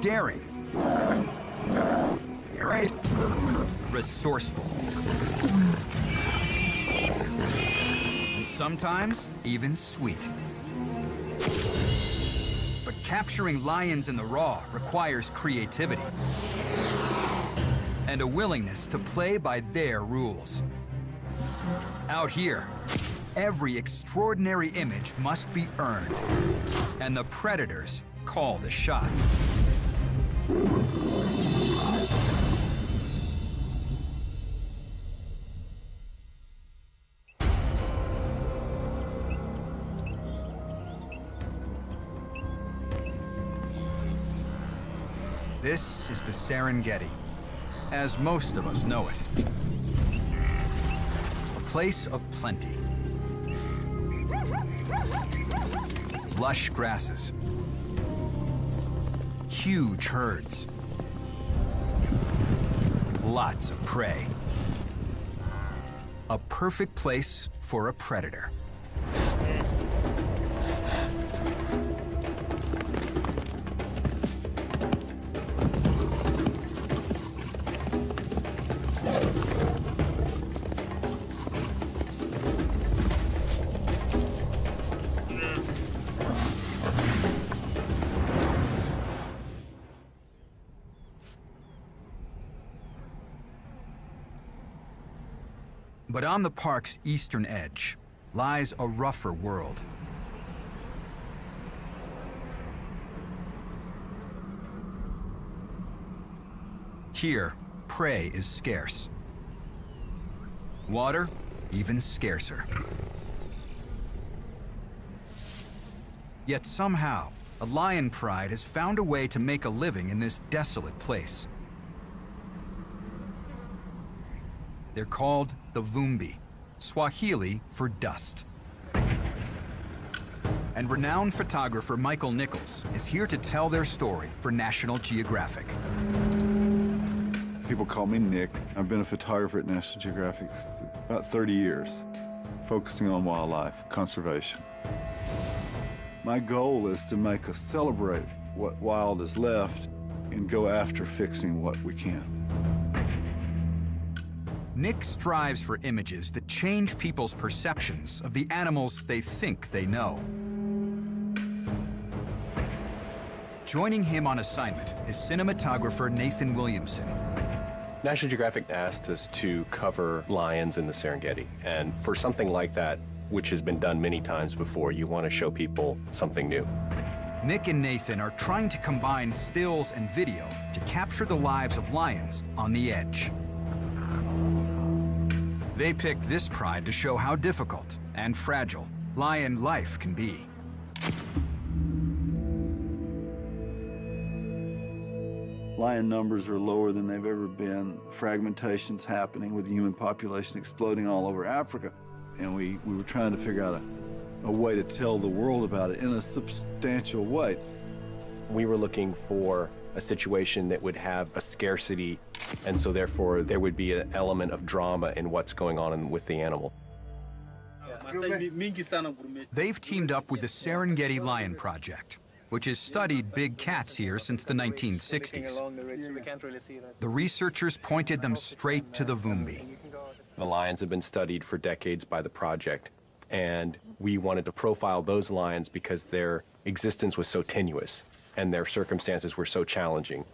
daring, right? resourceful, and sometimes even sweet. But capturing lions in the raw requires creativity and a willingness to play by their rules. Out here, every extraordinary image must be earned, and the predators call the shots. This is the Serengeti, as most of us know it. A place of plenty. Lush grasses. Huge herds. Lots of prey. A perfect place for a predator. But on the park's eastern edge lies a rougher world. Here, prey is scarce. Water, even scarcer. Yet somehow, a lion pride has found a way to make a living in this desolate place. They're called the Vumbi, Swahili for dust. And renowned photographer Michael Nichols is here to tell their story for National Geographic. People call me Nick. I've been a photographer at National Geographic about 30 years, focusing on wildlife conservation. My goal is to make us celebrate what wild is left and go after fixing what we can. Nick strives for images that change people's perceptions of the animals they think they know. Joining him on assignment is cinematographer Nathan Williamson. National Geographic asked us to cover lions in the Serengeti, and for something like that, which has been done many times before, you want to show people something new. Nick and Nathan are trying to combine stills and video to capture the lives of lions on the edge. They picked this pride to show how difficult and fragile lion life can be. Lion numbers are lower than they've ever been. Fragmentation's happening with the human population exploding all over Africa. And we, we were trying to figure out a, a way to tell the world about it in a substantial way. We were looking for a situation that would have a scarcity, and so therefore there would be an element of drama in what's going on in, with the animal. They've teamed up with the Serengeti Lion Project, which has studied big cats here since the 1960s. The researchers pointed them straight to the Vumbi. The lions have been studied for decades by the project, and we wanted to profile those lions because their existence was so tenuous and their circumstances were so challenging.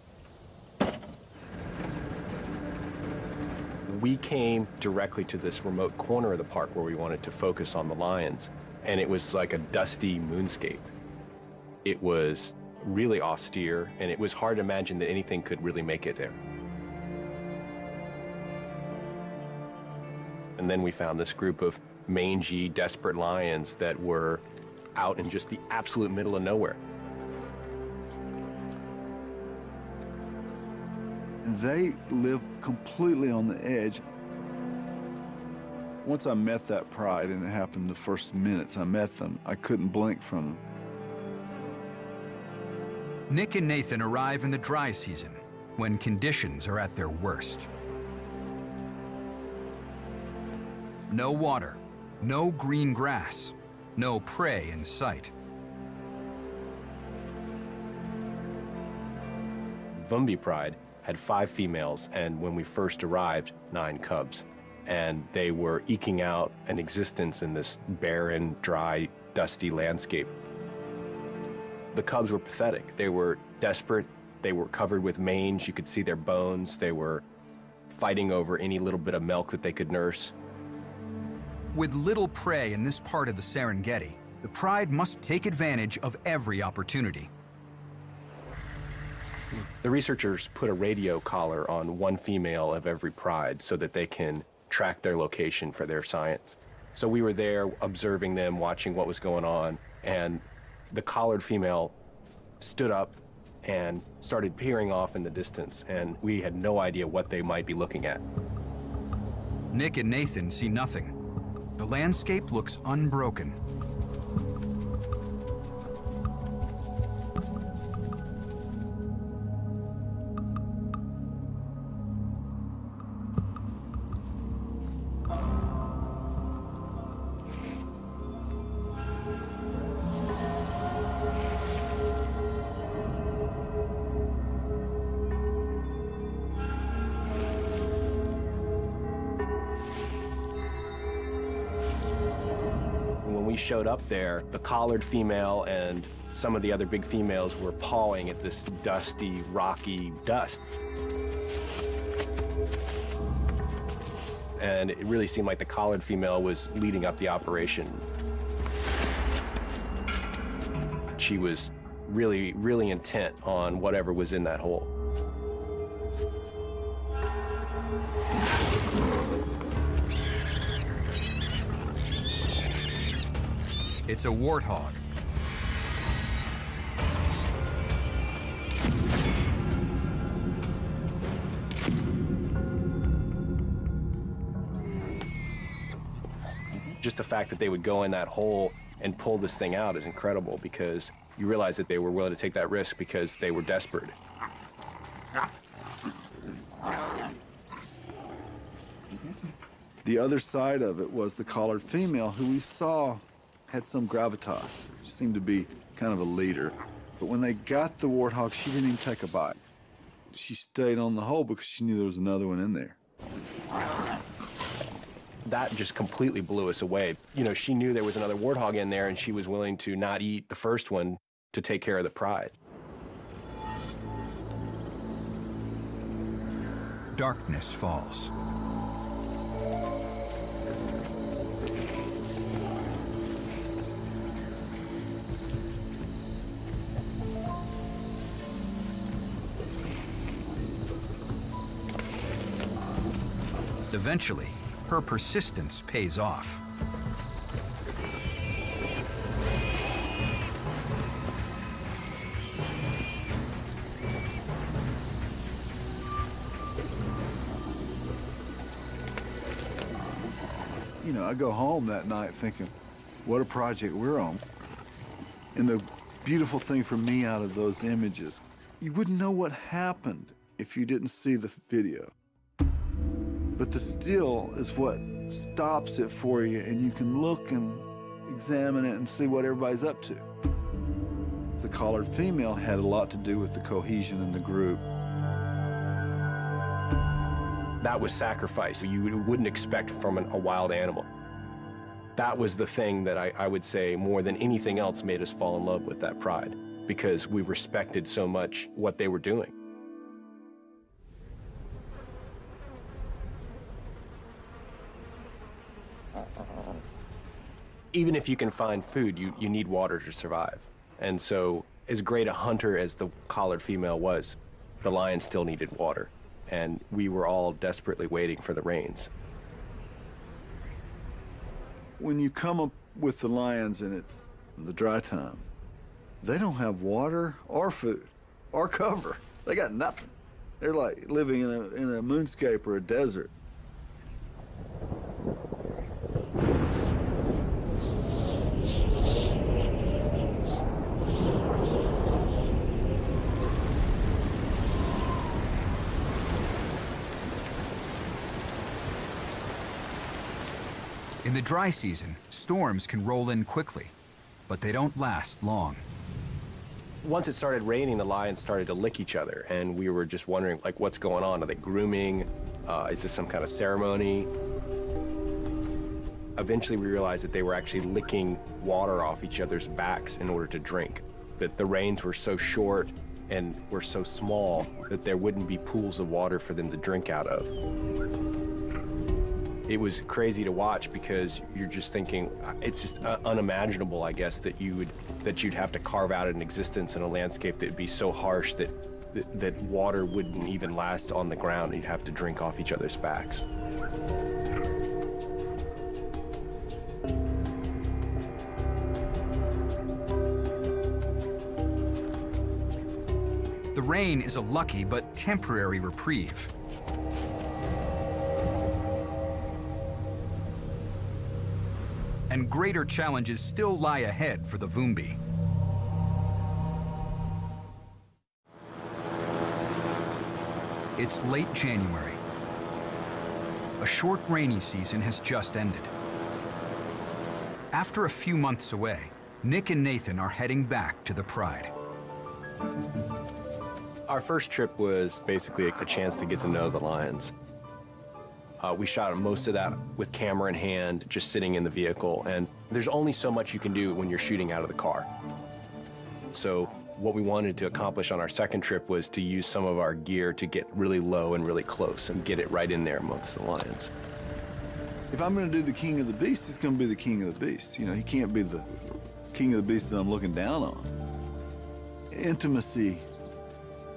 We came directly to this remote corner of the park where we wanted to focus on the lions, and it was like a dusty moonscape. It was really austere, and it was hard to imagine that anything could really make it there. And then we found this group of mangy, desperate lions that were out in just the absolute middle of nowhere. They live completely on the edge. Once I met that pride, and it happened the first minutes I met them, I couldn't blink from them. Nick and Nathan arrive in the dry season, when conditions are at their worst. No water, no green grass, no prey in sight. Vumbi Pride had five females, and when we first arrived, nine cubs. And they were eking out an existence in this barren, dry, dusty landscape. The cubs were pathetic. They were desperate. They were covered with mange. You could see their bones. They were fighting over any little bit of milk that they could nurse. With little prey in this part of the Serengeti, the Pride must take advantage of every opportunity. The researchers put a radio collar on one female of every pride so that they can track their location for their science. So we were there observing them, watching what was going on, and the collared female stood up and started peering off in the distance, and we had no idea what they might be looking at. Nick and Nathan see nothing. The landscape looks unbroken. Showed up there, the collared female and some of the other big females were pawing at this dusty, rocky dust. And it really seemed like the collared female was leading up the operation. She was really, really intent on whatever was in that hole. It's a warthog. Just the fact that they would go in that hole and pull this thing out is incredible because you realize that they were willing to take that risk because they were desperate. The other side of it was the collared female who we saw had some gravitas. She seemed to be kind of a leader. But when they got the warthog, she didn't even take a bite. She stayed on the hole because she knew there was another one in there. That just completely blew us away. You know, she knew there was another warthog in there and she was willing to not eat the first one to take care of the pride. Darkness falls. Eventually, her persistence pays off. You know, I go home that night thinking, what a project we're on. And the beautiful thing for me out of those images, you wouldn't know what happened if you didn't see the video. But the still is what stops it for you, and you can look and examine it and see what everybody's up to. The collared female had a lot to do with the cohesion in the group. That was sacrifice you wouldn't expect from an, a wild animal. That was the thing that I, I would say more than anything else made us fall in love with that pride because we respected so much what they were doing. Even if you can find food, you, you need water to survive. And so, as great a hunter as the collared female was, the lion still needed water. And we were all desperately waiting for the rains. When you come up with the lions and it's the dry time, they don't have water or food or cover. They got nothing. They're like living in a, in a moonscape or a desert. In the dry season, storms can roll in quickly, but they don't last long. once it started raining, the lions started to lick each other, and we were just wondering, like, what's going on? Are they grooming? Uh, is this some kind of ceremony? Eventually, we realized that they were actually licking water off each other's backs in order to drink. That the rains were so short and were so small that there wouldn't be pools of water for them to drink out of. It was crazy to watch because you're just thinking it's just uh, unimaginable, I guess, that you would that you'd have to carve out an existence in a landscape that would be so harsh that, that that water wouldn't even last on the ground. You'd have to drink off each other's backs. The rain is a lucky but temporary reprieve. And greater challenges still lie ahead for the Vumbi. It's late January. A short rainy season has just ended. After a few months away, Nick and Nathan are heading back to the Pride. Our first trip was basically a chance to get to know the lions. Uh, we shot most of that with camera in hand, just sitting in the vehicle, and there's only so much you can do when you're shooting out of the car. So what we wanted to accomplish on our second trip was to use some of our gear to get really low and really close and get it right in there amongst the lions. If I'm going to do the king of the beast, it's going to be the king of the beast. You know, he can't be the king of the beast that I'm looking down on. Intimacy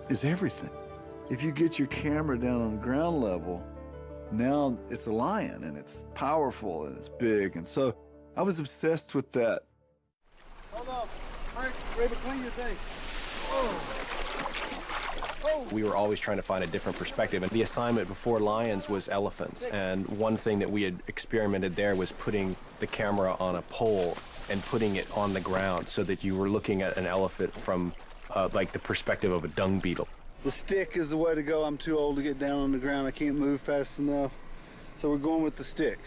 is everything. If you get your camera down on ground level, now it's a lion and it's powerful and it's big. And so I was obsessed with that. Hold up. Frank, Raven, clean your thing. Oh. We were always trying to find a different perspective, and the assignment before lions was elephants. And one thing that we had experimented there was putting the camera on a pole and putting it on the ground so that you were looking at an elephant from uh, like the perspective of a dung beetle. The stick is the way to go. I'm too old to get down on the ground. I can't move fast enough. So we're going with the stick.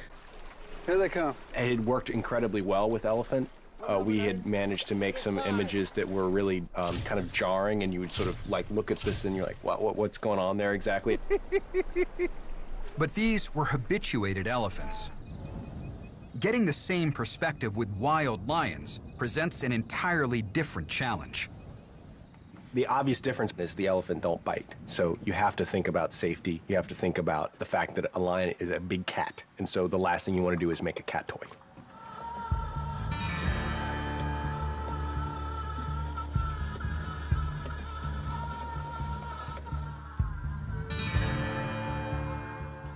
Here they come. It had worked incredibly well with elephant. Uh, we had managed to make some images that were really um, kind of jarring, and you would sort of like look at this and you're like, what, what, what's going on there exactly? But these were habituated elephants. Getting the same perspective with wild lions presents an entirely different challenge. The obvious difference is the elephant don't bite. So you have to think about safety. You have to think about the fact that a lion is a big cat. And so the last thing you want to do is make a cat toy.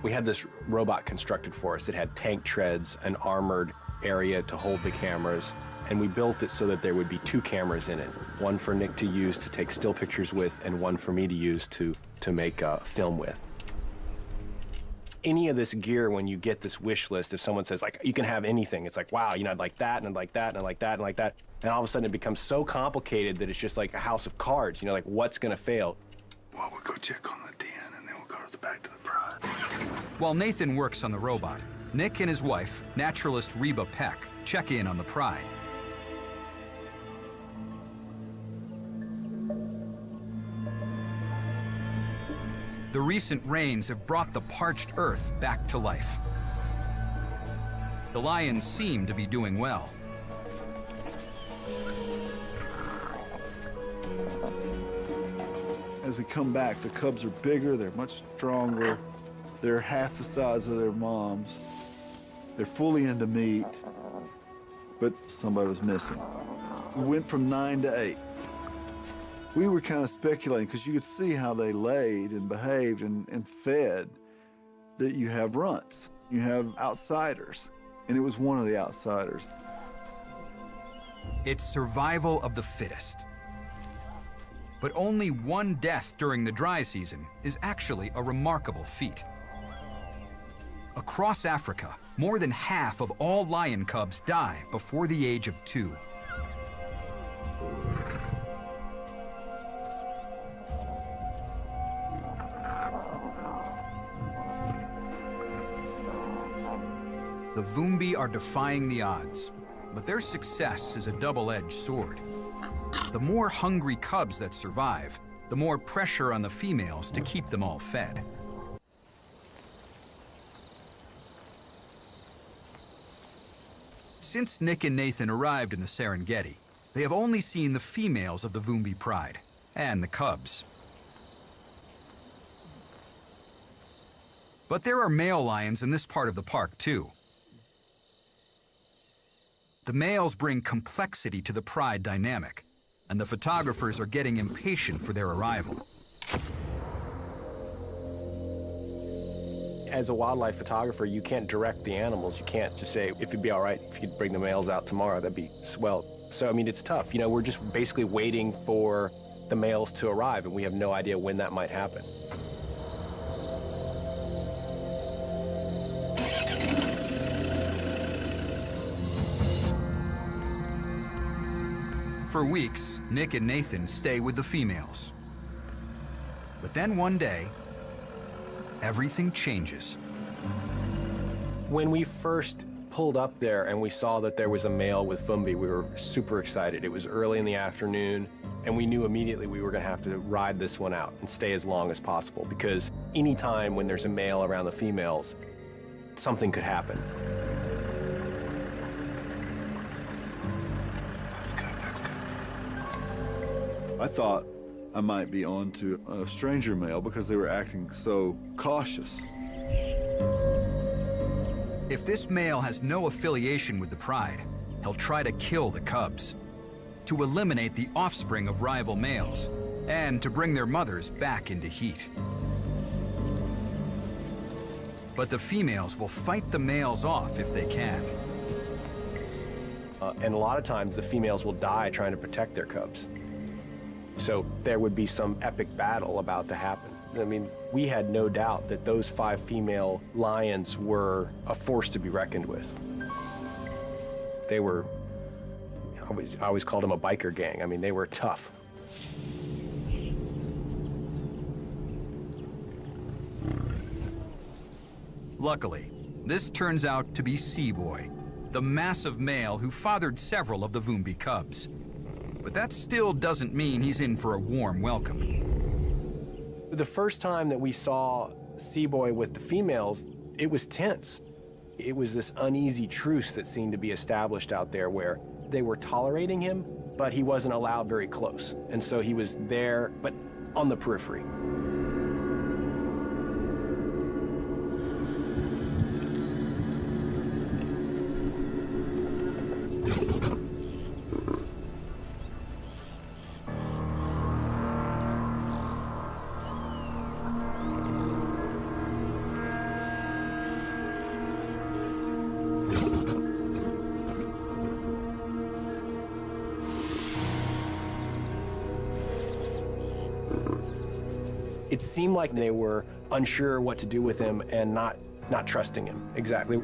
We had this robot constructed for us. It had tank treads, an armored area to hold the cameras, and we built it so that there would be two cameras in it. One for Nick to use to take still pictures with, and one for me to use to, to make uh, film with. Any of this gear, when you get this wish list, if someone says, like, you can have anything, it's like, wow, you know, I'd like that, and I'd like that, and I'd like that, and like that. And all of a sudden it becomes so complicated that it's just like a house of cards, you know, like, what's gonna fail? Well, we'll go check on the den, and then we'll go to the back to the pride. While Nathan works on the robot, Nick and his wife, naturalist Reba Peck, check in on the pride. The recent rains have brought the parched earth back to life. The lions seem to be doing well. As we come back, the cubs are bigger, they're much stronger, they're half the size of their moms. They're fully into meat, but somebody was missing. We went from nine to eight. We were kind of speculating because you could see how they laid and behaved and, and fed that you have runts, you have outsiders, and it was one of the outsiders. It's survival of the fittest. But only one death during the dry season is actually a remarkable feat. Across Africa, more than half of all lion cubs die before the age of two. The Vumbi are defying the odds, but their success is a double-edged sword. The more hungry cubs that survive, the more pressure on the females to keep them all fed. Since Nick and Nathan arrived in the Serengeti, they have only seen the females of the Vumbi pride and the cubs. But there are male lions in this part of the park too. The males bring complexity to the pride dynamic, and the photographers are getting impatient for their arrival. As a wildlife photographer, you can't direct the animals. You can't just say, if it'd be all right if you'd bring the males out tomorrow, that'd be swell. So, I mean, it's tough. You know, we're just basically waiting for the males to arrive, and we have no idea when that might happen. For weeks, Nick and Nathan stay with the females. But then one day, everything changes. When we first pulled up there and we saw that there was a male with Vumbi, we were super excited. It was early in the afternoon, and we knew immediately we were going to have to ride this one out and stay as long as possible because anytime when there's a male around the females, something could happen. I thought I might be on to a stranger male because they were acting so cautious. If this male has no affiliation with the pride, he'll try to kill the cubs, to eliminate the offspring of rival males, and to bring their mothers back into heat. But the females will fight the males off if they can. Uh, and a lot of times the females will die trying to protect their cubs. So there would be some epic battle about to happen. I mean, we had no doubt that those five female lions were a force to be reckoned with. They were, I always, I always called them a biker gang. I mean, they were tough. Luckily, this turns out to be C-Boy, the massive male who fathered several of the Vumbi cubs. But that still doesn't mean he's in for a warm welcome. The first time that we saw C-Boy with the females, it was tense. It was this uneasy truce that seemed to be established out there where they were tolerating him, but he wasn't allowed very close. And so he was there, but on the periphery. Seemed like they were unsure what to do with him and not, not trusting him, exactly.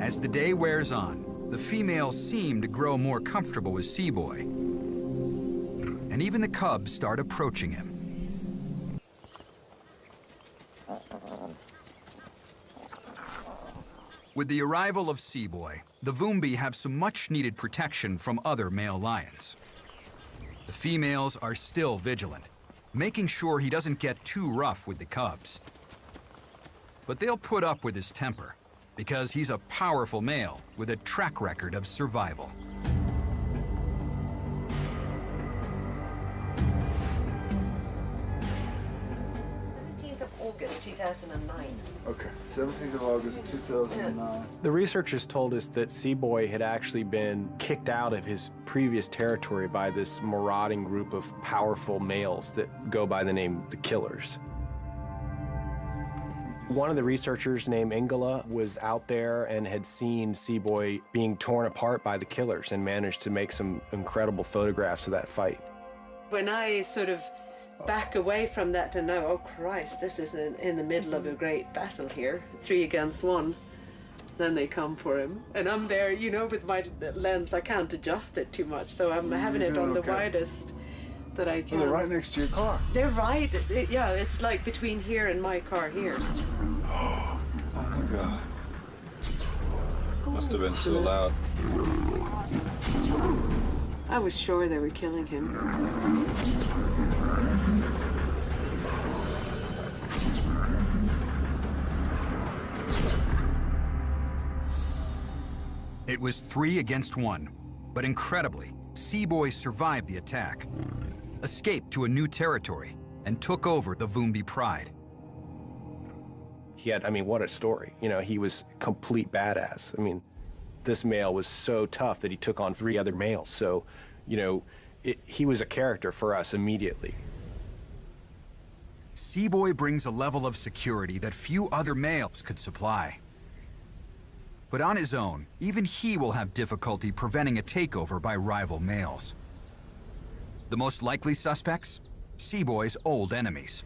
As the day wears on, the females seem to grow more comfortable with C-Boy. And even the cubs start approaching him. With the arrival of C-Boy, the Vumbi have some much-needed protection from other male lions. The females are still vigilant, making sure he doesn't get too rough with the cubs. But they'll put up with his temper, because he's a powerful male with a track record of survival. 2009. Okay, 17th of August 2009. The researchers told us that C-Boy had actually been kicked out of his previous territory by this marauding group of powerful males that go by the name the Killers. One of the researchers named Ingela was out there and had seen C-Boy being torn apart by the killers and managed to make some incredible photographs of that fight. When I sort of back away from that and know, oh Christ, this is in, in the middle of a great battle here, three against one. then they come for him. And I'm there, you know, with my lens, I can't adjust it too much, so I'm having it on the okay. widest that I Oh, can. they're right next to your car. They're right. it- yeah, it's like between here and my car here. Oh my God. Must have been so loud. I was sure they were killing him. It was three against one, but incredibly, C-Boy survived the attack, escaped to a new territory, and took over the Vumbi Pride. He had, I mean, what a story. You know, he was complete badass. I mean, this male was so tough that he took on three other males. So, you know, it, he was a character for us immediately. C-Boy brings a level of security that few other males could supply. But on his own, even he will have difficulty preventing a takeover by rival males. The most likely suspects? C-Boy's old enemies.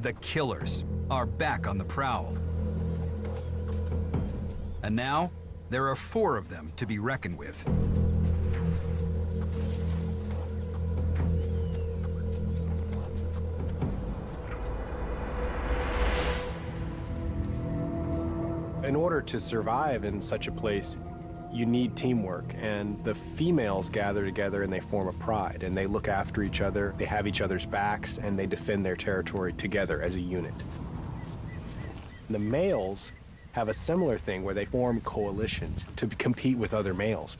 The killers are back on the prowl. And now, there are four of them to be reckoned with. In order to survive in such a place, you need teamwork, and the females gather together and they form a pride, and they look after each other, they have each other's backs, and they defend their territory together as a unit. The males have a similar thing where they form coalitions to compete with other males.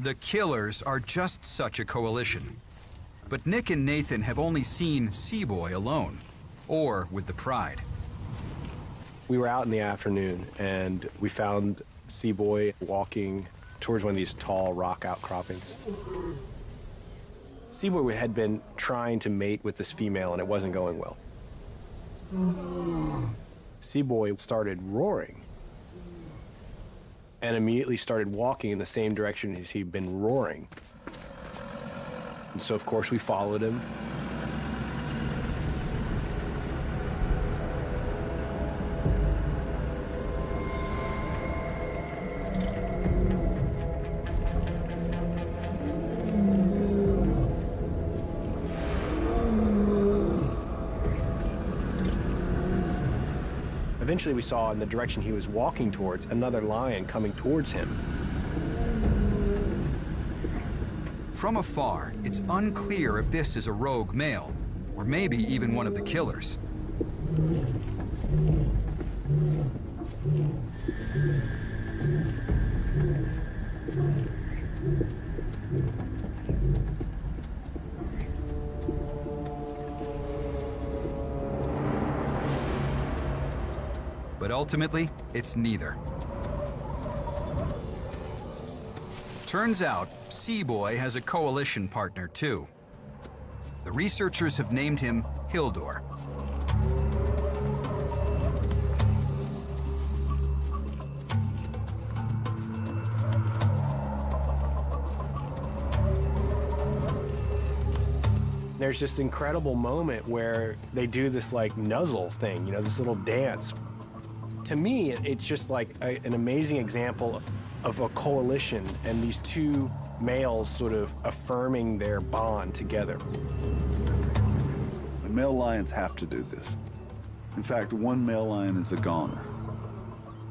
The killers are just such a coalition. But Nick and Nathan have only seen C-Boy alone, or with the Pride. We were out in the afternoon and we found C-Boy walking towards one of these tall rock outcroppings. C-Boy had been trying to mate with this female and it wasn't going well. C-Boy started roaring and immediately started walking in the same direction as he'd been roaring. And so, of course, we followed him. Eventually, we saw in the direction he was walking towards another lion coming towards him. From afar, it's unclear if this is a rogue male, or maybe even one of the killers. Ultimately, it's neither. Turns out, C-Boy has a coalition partner too. The researchers have named him Hildur. There's this incredible moment where they do this like nuzzle thing, you know, this little dance. To me, it's just like a, an amazing example of a coalition and these two males sort of affirming their bond together. The male lions have to do this. In fact, one male lion is a goner.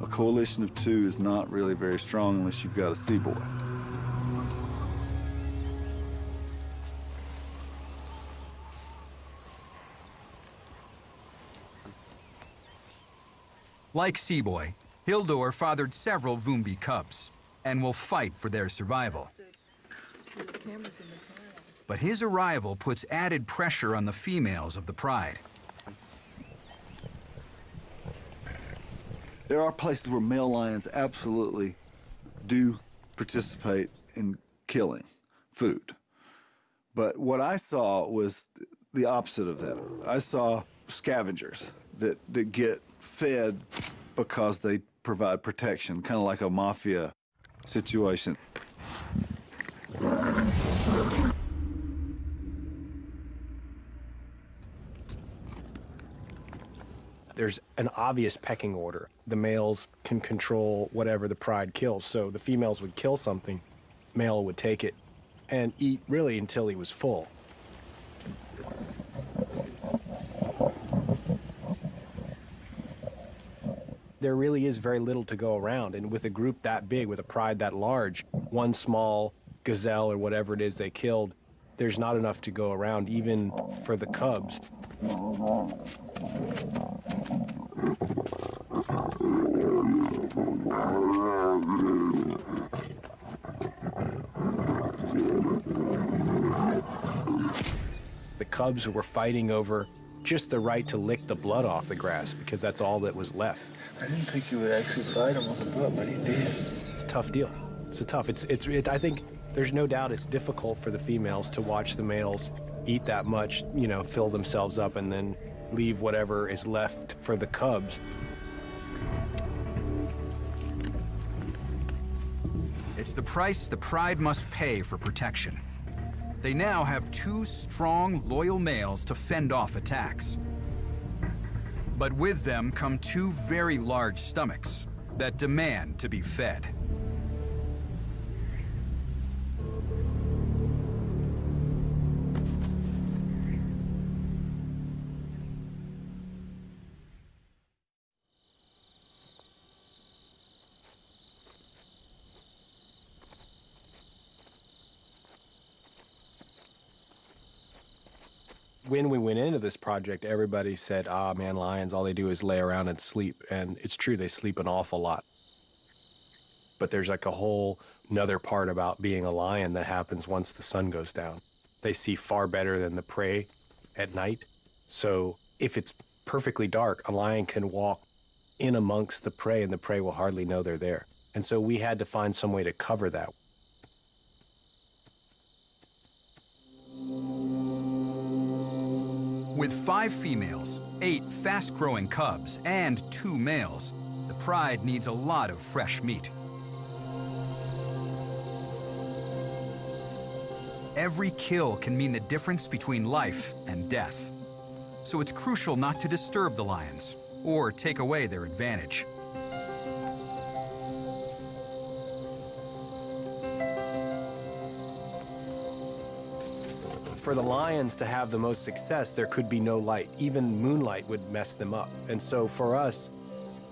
A coalition of two is not really very strong unless you've got a C-Boy. Like C-Boy, Hildur fathered several Vumbi cubs and will fight for their survival. But his arrival puts added pressure on the females of the pride. There are places where male lions absolutely do participate in killing food. But what I saw was the opposite of that. I saw scavengers that, that get fed because they provide protection, kind of like a mafia situation. There's an obvious pecking order. The males can control whatever the pride kills. So the females would kill something, male would take it and eat really until he was full. There really is very little to go around. And with a group that big, with a pride that large, one small gazelle or whatever it is they killed, there's not enough to go around, even for the cubs. The cubs were fighting over just the right to lick the blood off the grass because that's all that was left. I didn't think you would actually fight him on the butt, but he did. It's a tough deal. It's a tough. It's it's. It, I think there's no doubt it's difficult for the females to watch the males eat that much, you know, fill themselves up, and then leave whatever is left for the cubs. It's the price the pride must pay for protection. They now have two strong, loyal males to fend off attacks. But with them come two very large stomachs that demand to be fed. When we went into this project, everybody said, ah, man, lions, all they do is lay around and sleep. And it's true, they sleep an awful lot. But there's like a whole another part about being a lion that happens once the sun goes down. They see far better than the prey at night. So if it's perfectly dark, a lion can walk in amongst the prey and the prey will hardly know they're there. And so we had to find some way to cover that. With five females, eight fast-growing cubs, and two males, the pride needs a lot of fresh meat. Every kill can mean the difference between life and death. So it's crucial not to disturb the lions or take away their advantage. For the lions to have the most success, there could be no light. Even moonlight would mess them up. And so for us,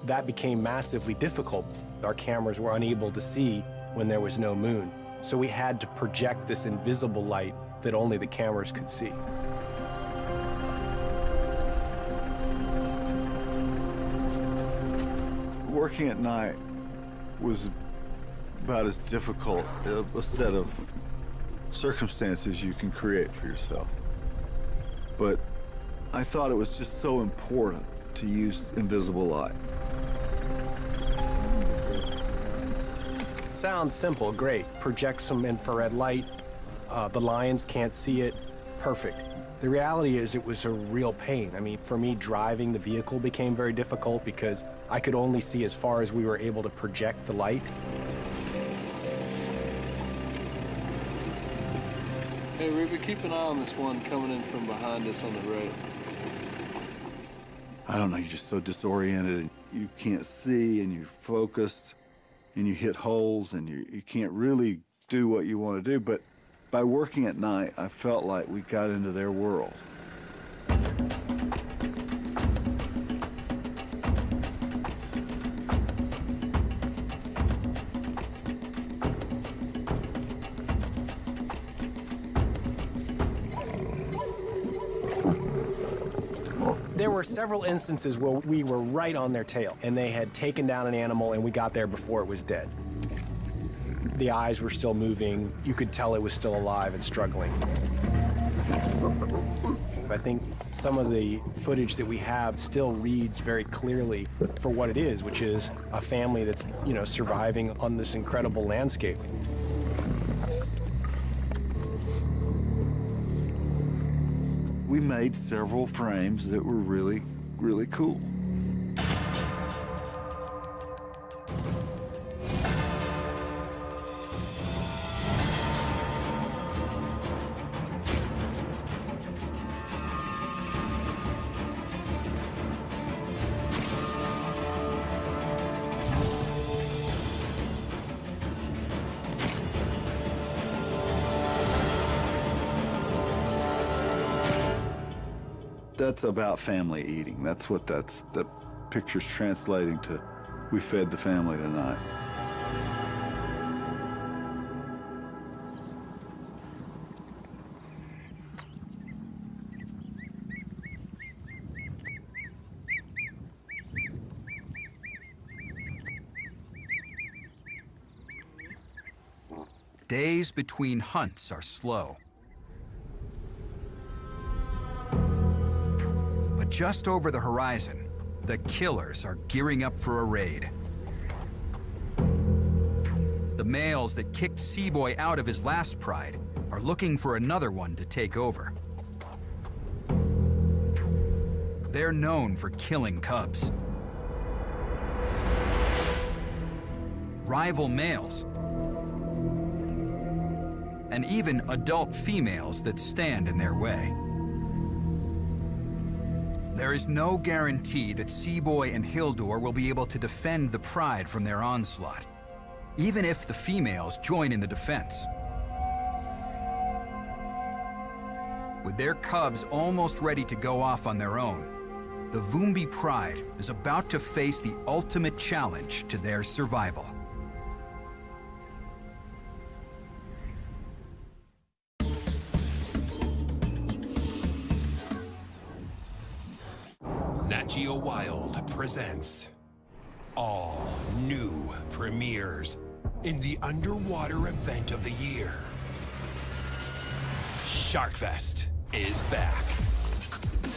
that became massively difficult. Our cameras were unable to see when there was no moon. So we had to project this invisible light that only the cameras could see. Working at night was about as difficult uh, a set of circumstances you can create for yourself. But I thought it was just so important to use invisible light. Sounds simple, great. Project some infrared light. Uh, the lions can't see it. Perfect. The reality is it was a real pain. I mean, for me, driving the vehicle became very difficult because I could only see as far as we were able to project the light. Hey, keep an eye on this one coming in from behind us on the right. I don't know, you're just so disoriented and you can't see and you're focused and you hit holes and you, you can't really do what you want to do. But by working at night, I felt like we got into their world. Were several instances where we were right on their tail and they had taken down an animal and we got there before it was dead. The eyes were still moving. You could tell it was still alive and struggling. I think some of the footage that we have still reads very clearly for what it is, which is a family that's, you know, surviving on this incredible landscape. We made several frames that were really, really cool. That's about family eating. That's what that's the picture's translating to. We fed the family tonight. Days between hunts are slow. Just over the horizon, the killers are gearing up for a raid. The males that kicked C-Boy out of his last pride are looking for another one to take over. They're known for killing cubs. Rival males and even adult females that stand in their way. There is no guarantee that C-Boy and Hildur will be able to defend the pride from their onslaught, even if the females join in the defense. With their cubs almost ready to go off on their own, the Vumbi pride is about to face the ultimate challenge to their survival. Nat Geo Wild presents all new premieres in the underwater event of the year. Sharkfest is back.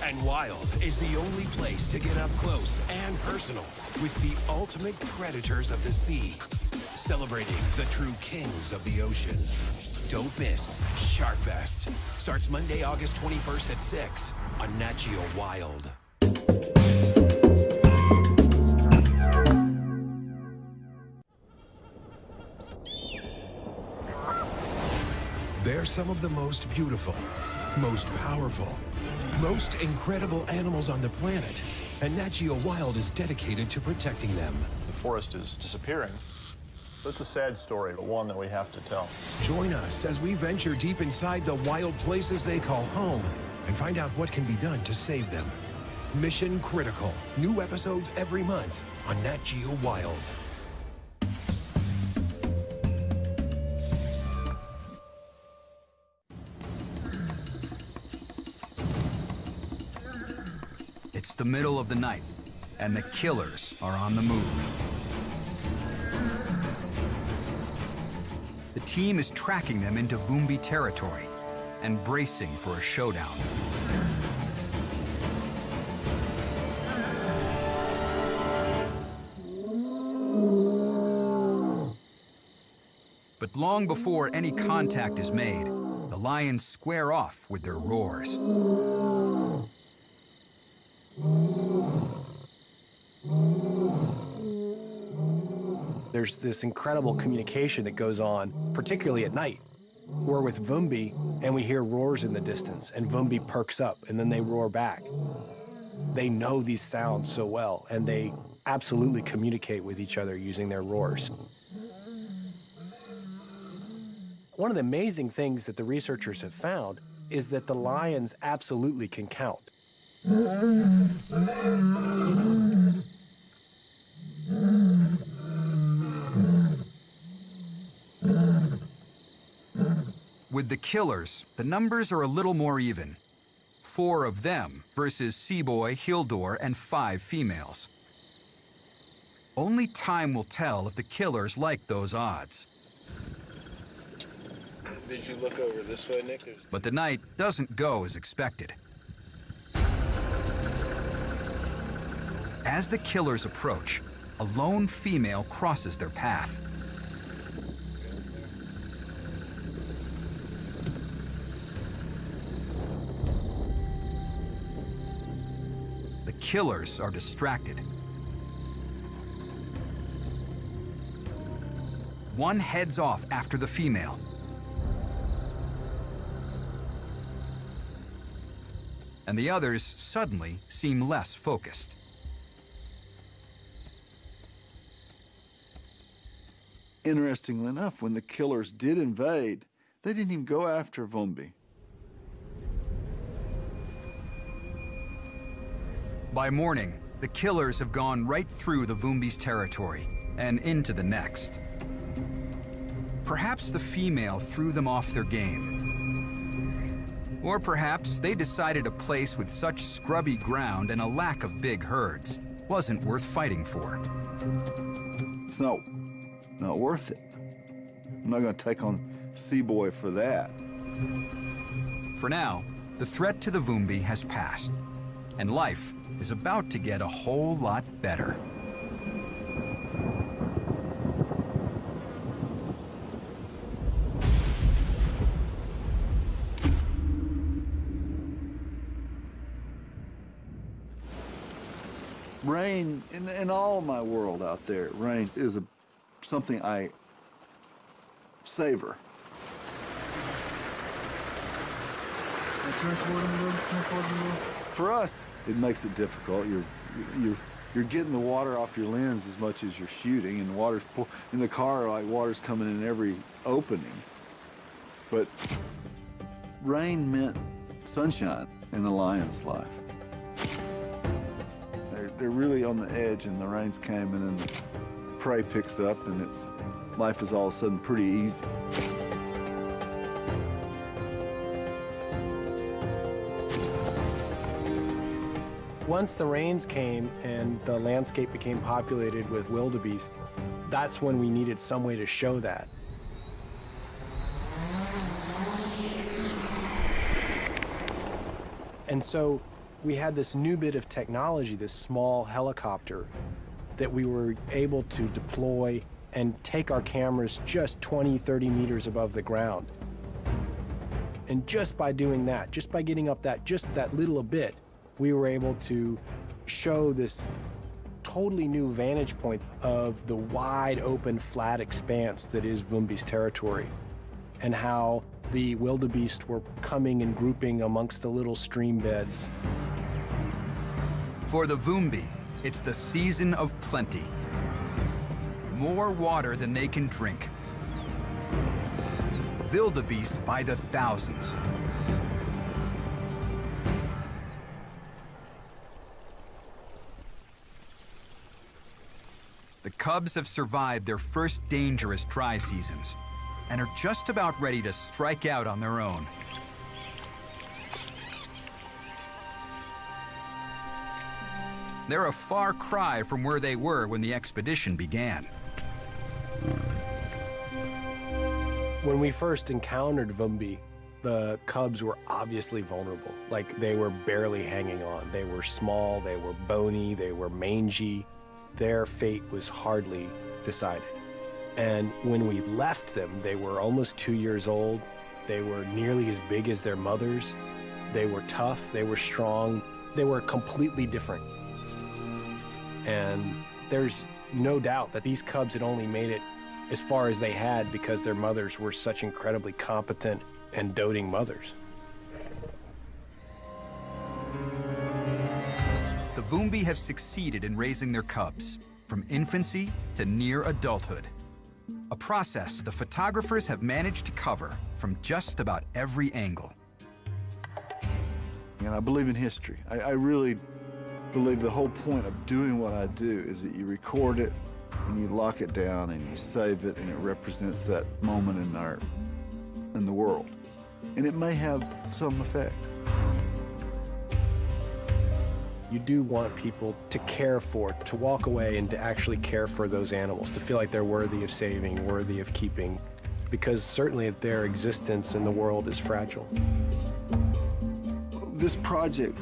And Wild is the only place to get up close and personal with the ultimate predators of the sea, celebrating the true kings of the ocean. Don't miss Sharkfest. Starts Monday, August 21st at 6 on Nat Geo Wild. They're some of the most beautiful, most powerful, most incredible animals on the planet. And Nat Geo Wild is dedicated to protecting them. The forest is disappearing. It's a sad story, but one that we have to tell. Join us as we venture deep inside the wild places they call home and find out what can be done to save them. Mission Critical. New episodes every month on Nat Geo Wild. It's the middle of the night, and the killers are on the move. The team is tracking them into Vumbi territory and bracing for a showdown. Long before any contact is made, the lions square off with their roars. There's this incredible communication that goes on, particularly at night. We're with Vumbi, and we hear roars in the distance, and Vumbi perks up, and then they roar back. They know these sounds so well, and they absolutely communicate with each other using their roars. One of the amazing things that the researchers have found is that the lions absolutely can count. With the killers, the numbers are a little more even. Four of them versus C-Boy, Hildur, and five females. Only time will tell if the killers like those odds. Did you look over this way, Nick? But the night doesn't go as expected. As the killers approach, a lone female crosses their path. The killers are distracted. One heads off after the female. And the others suddenly seem less focused. Interestingly enough, when the killers did invade, they didn't even go after Vumbi. By morning, the killers have gone right through the Vumbi's territory and into the next. Perhaps the female threw them off their game. Or perhaps they decided a place with such scrubby ground and a lack of big herds wasn't worth fighting for. It's not, not worth it. I'm not going to take on C-Boy for that. For now, the threat to the Vumbi has passed, and life is about to get a whole lot better. Rain, in, all my world out there, rain is a, something I savor. For us, it makes it difficult. You're, you're, you're getting the water off your lens as much as you're shooting, and water's in the car like water's coming in every opening. But rain meant sunshine in the lion's life. They're, really on the edge, and the rains came, and then the prey picks up, and it's life is all of a sudden pretty easy. Once the rains came and the landscape became populated with wildebeest, that's when we needed some way to show that. And so we had this new bit of technology, this small helicopter, that we were able to deploy and take our cameras just 20, 30 meters above the ground. And just by doing that, just by getting up that, just that little bit, we were able to show this totally new vantage point of the wide open flat expanse that is Vumbi's territory and how the wildebeest were coming and grouping amongst the little stream beds. For the Vumbi, it's the season of plenty. More water than they can drink. Wildebeest by the thousands. The cubs have survived their first dangerous dry seasons and are just about ready to strike out on their own. They're a far cry from where they were when the expedition began. When we first encountered Vumbi, the cubs were obviously vulnerable. Like they were barely hanging on. They were small, they were bony, they were mangy. Their fate was hardly decided. And when we left them, they were almost two years old. They were nearly as big as their mothers. They were tough, they were strong, they were completely different. And there's no doubt that these cubs had only made it as far as they had because their mothers were such incredibly competent and doting mothers. The Vumbi have succeeded in raising their cubs, from infancy to near adulthood. A process the photographers have managed to cover from just about every angle. And I believe in history. I, I really believe the whole point of doing what I do is that you record it and you lock it down and you save it and it represents that moment in our in the world. And it may have some effect. You do want people to care for, to walk away and to actually care for those animals, to feel like they're worthy of saving, worthy of keeping, because certainly their existence in the world is fragile. This project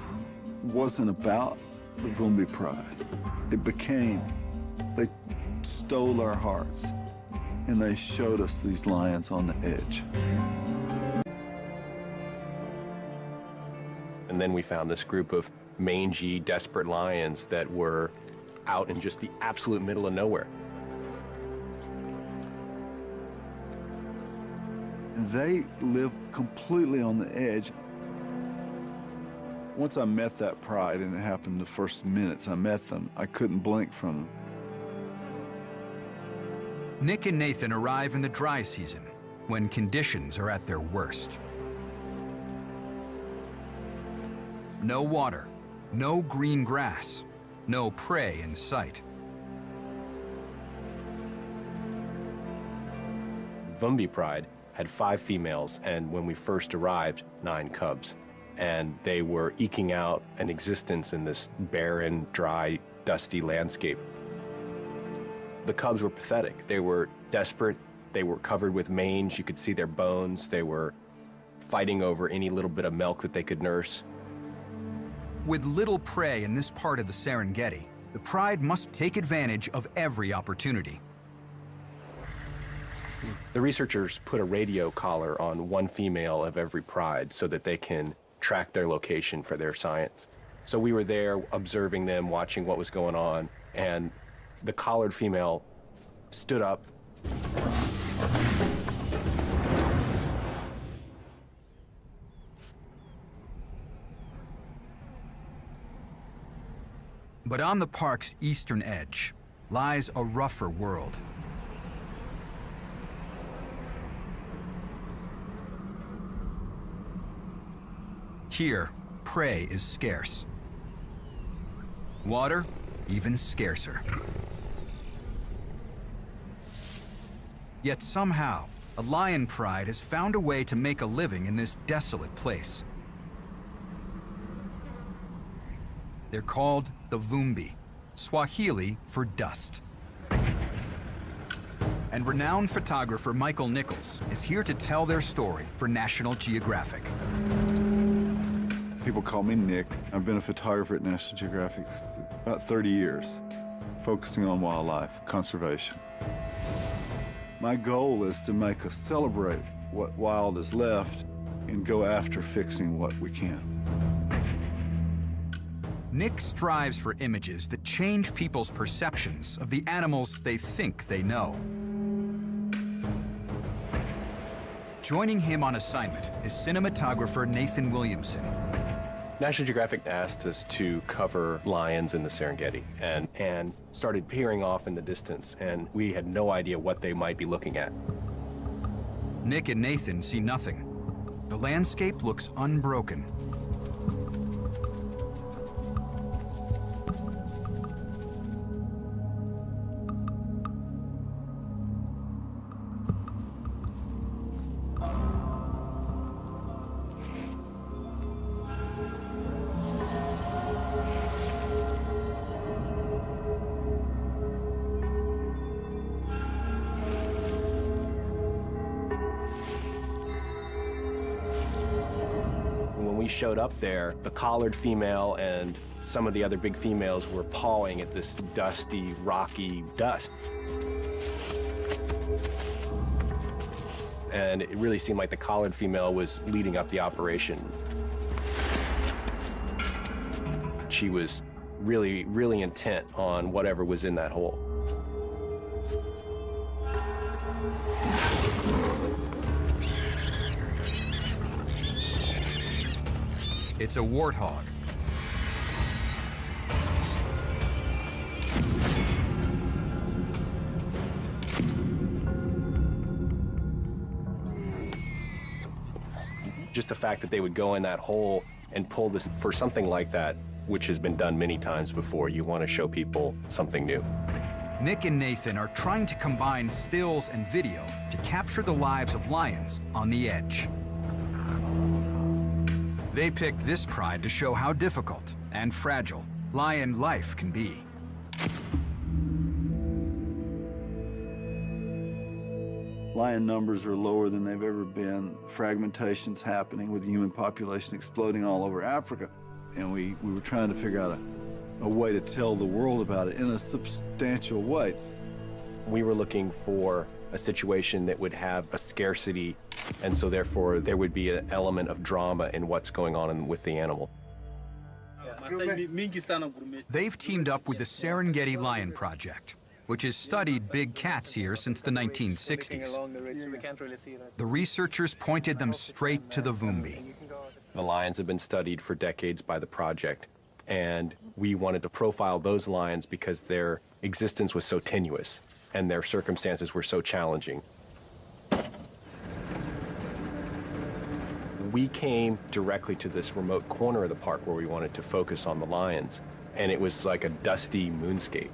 wasn't about the Vumbi pride. It became, they stole our hearts and they showed us these lions on the edge. And then we found this group of mangy, desperate lions that were out in just the absolute middle of nowhere. They live completely on the edge. Once I met that pride, and it happened the first minutes I met them, I couldn't blink from them. Nick and Nathan arrive in the dry season, when conditions are at their worst. No water, No green grass, no prey in sight. Vumbi Pride had five females, and when we first arrived, nine cubs. And they were eking out an existence in this barren, dry, dusty landscape. The cubs were pathetic. They were desperate. They were covered with mange. You could see their bones. They were fighting over any little bit of milk that they could nurse. With little prey in this part of the Serengeti, the pride must take advantage of every opportunity. The researchers put a radio collar on one female of every pride so that they can track their location for their science. So we were there observing them, watching what was going on, and the collared female stood up. But on the park's eastern edge lies a rougher world. Here, prey is scarce. Water, even scarcer. Yet somehow, a lion pride has found a way to make a living in this desolate place. They're called the Vumbi, Swahili for dust. And renowned photographer Michael Nichols is here to tell their story for National Geographic. People call me Nick. I've been a photographer at National Geographic about 30 years, focusing on wildlife conservation. My goal is to make us celebrate what wild is left and go after fixing what we can. Nick strives for images that change people's perceptions of the animals they think they know. Joining him on assignment is cinematographer Nathan Williamson. National Geographic asked us to cover lions in the Serengeti and, and started peering off in the distance, and we had no idea what they might be looking at. Nick and Nathan see nothing. The landscape looks unbroken. Showed up there, the collared female and some of the other big females were pawing at this dusty, rocky dust. And it really seemed like the collared female was leading up the operation. She was really, really intent on whatever was in that hole. It's a warthog. Just the fact that they would go in that hole and pull this for something like that, which has been done many times before, you want to show people something new. Nick and Nathan are trying to combine stills and video to capture the lives of lions on the edge. They picked this pride to show how difficult and fragile lion life can be. Lion numbers are lower than they've ever been. Fragmentation's happening with the human population exploding all over Africa. And we, we were trying to figure out a, a way to tell the world about it in a substantial way. We were looking for a situation that would have a scarcity, and so therefore there would be an element of drama in what's going on in, with the animal. They've teamed up with the Serengeti Lion Project, which has studied big cats here since the 1960s. The researchers pointed them straight to the Vumbi. The lions have been studied for decades by the project, and we wanted to profile those lions because their existence was so tenuous and their circumstances were so challenging. We came directly to this remote corner of the park where we wanted to focus on the lions, and it was like a dusty moonscape.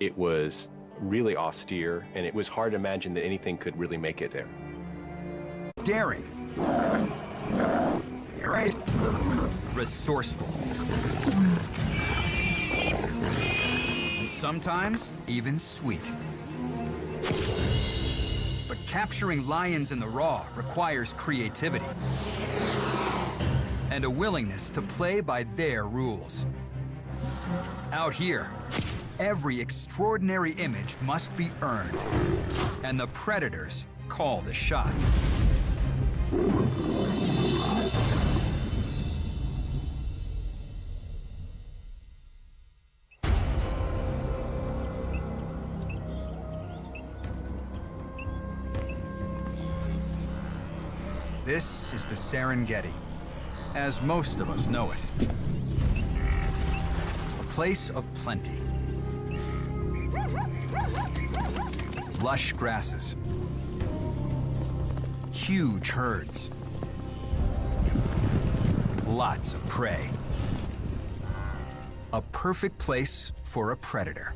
It was really austere, and it was hard to imagine that anything could really make it there. Daring. Right. Resourceful. And sometimes even sweet. Capturing lions in the raw requires creativity and a willingness to play by their rules. Out here, every extraordinary image must be earned, and the predators call the shots. This is the Serengeti, as most of us know it. A place of plenty. Lush grasses. Huge herds. Lots of prey. A perfect place for a predator.